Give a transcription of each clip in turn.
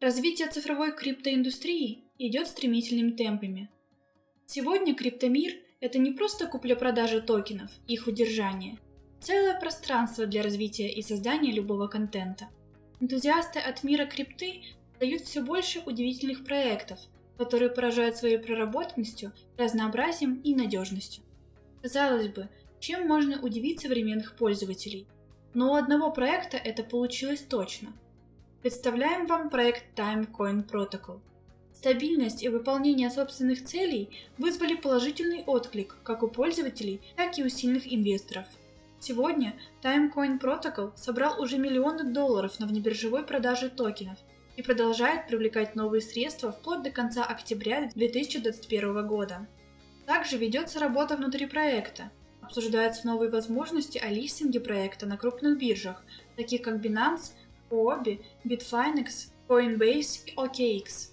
Развитие цифровой криптоиндустрии идет стремительными темпами. Сегодня криптомир – это не просто купля-продажа токенов, их удержание. Целое пространство для развития и создания любого контента. Энтузиасты от мира крипты дают все больше удивительных проектов, которые поражают своей проработанностью, разнообразием и надежностью. Казалось бы, чем можно удивить современных пользователей? Но у одного проекта это получилось точно – Представляем вам проект Timecoin Protocol. Стабильность и выполнение собственных целей вызвали положительный отклик как у пользователей, так и у сильных инвесторов. Сегодня Timecoin Protocol собрал уже миллионы долларов на внебиржевой продаже токенов и продолжает привлекать новые средства вплоть до конца октября 2021 года. Также ведется работа внутри проекта. Обсуждаются новые возможности о листинге проекта на крупных биржах, таких как Binance, Huobi, Bitfinex, Coinbase и OKX.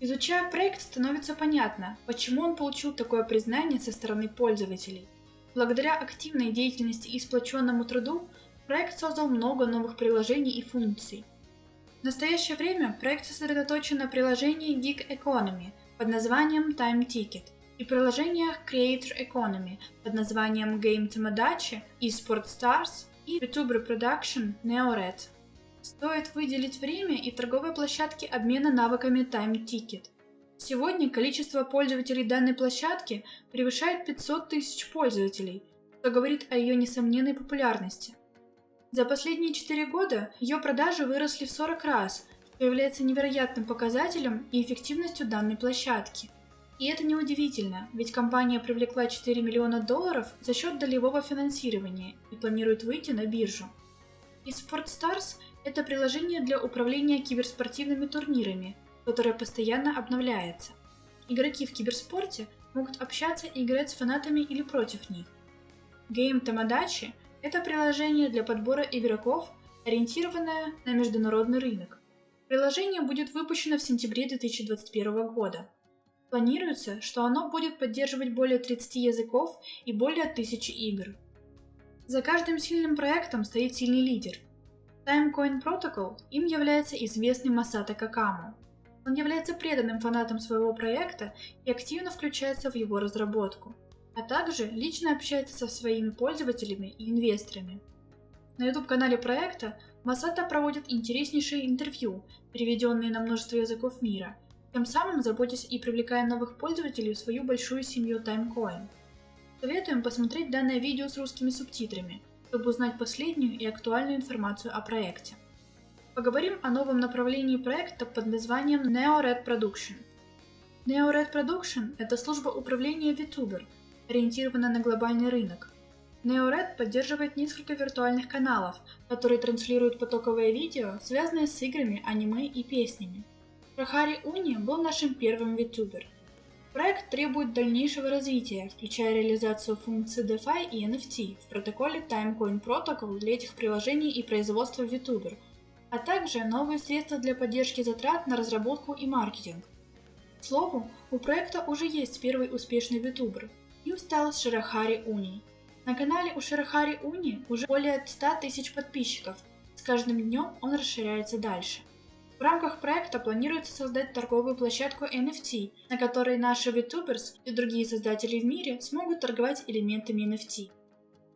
Изучая проект, становится понятно, почему он получил такое признание со стороны пользователей. Благодаря активной деятельности и сплоченному труду, проект создал много новых приложений и функций. В настоящее время проект сосредоточен на приложении Gig Economy под названием Time Ticket и приложениях Creator Economy под названием Game Tomodachi, eSport Stars и YouTuber Production NeoRed. Стоит выделить время и торговые площадки обмена навыками Time Ticket. Сегодня количество пользователей данной площадки превышает 500 тысяч пользователей, что говорит о ее несомненной популярности. За последние 4 года ее продажи выросли в 40 раз, что является невероятным показателем и эффективностью данной площадки. И это неудивительно, ведь компания привлекла 4 миллиона долларов за счет долевого финансирования и планирует выйти на биржу. И SportStars это приложение для управления киберспортивными турнирами, которое постоянно обновляется. Игроки в киберспорте могут общаться и играть с фанатами или против них. Game Tamadachi – это приложение для подбора игроков, ориентированное на международный рынок. Приложение будет выпущено в сентябре 2021 года. Планируется, что оно будет поддерживать более 30 языков и более 1000 игр. За каждым сильным проектом стоит сильный лидер – Timecoin Protocol им является известный Масата Какаму. Он является преданным фанатом своего проекта и активно включается в его разработку, а также лично общается со своими пользователями и инвесторами. На YouTube-канале проекта Масата проводит интереснейшие интервью, переведенные на множество языков мира, тем самым заботясь и привлекая новых пользователей в свою большую семью Timecoin. Советуем посмотреть данное видео с русскими субтитрами – чтобы узнать последнюю и актуальную информацию о проекте. Поговорим о новом направлении проекта под названием NeoRed Production. NeoRed Production – это служба управления VTuber, ориентированная на глобальный рынок. NeoRed поддерживает несколько виртуальных каналов, которые транслируют потоковые видео, связанные с играми, аниме и песнями. Рахари Уни был нашим первым VTuber. Проект требует дальнейшего развития, включая реализацию функций DeFi и NFT в протоколе Timecoin Protocol для этих приложений и производства VTuber, а также новые средства для поддержки затрат на разработку и маркетинг. К слову, у проекта уже есть первый успешный VTuber. Им стал Ширахари Уни. На канале у Ширахари Уни уже более 100 тысяч подписчиков. С каждым днем он расширяется дальше. В рамках проекта планируется создать торговую площадку NFT, на которой наши VTubers и другие создатели в мире смогут торговать элементами NFT.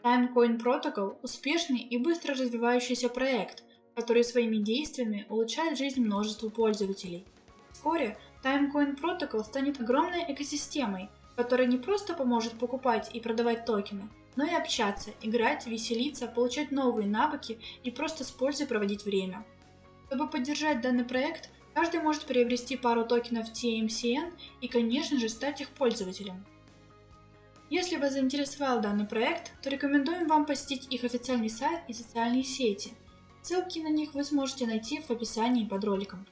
Timecoin Protocol – успешный и быстро развивающийся проект, который своими действиями улучшает жизнь множеству пользователей. Вскоре Timecoin Protocol станет огромной экосистемой, которая не просто поможет покупать и продавать токены, но и общаться, играть, веселиться, получать новые навыки и просто с пользой проводить время. Чтобы поддержать данный проект, каждый может приобрести пару токенов TMCN и, конечно же, стать их пользователем. Если вас заинтересовал данный проект, то рекомендуем вам посетить их официальный сайт и социальные сети. Ссылки на них вы сможете найти в описании под роликом.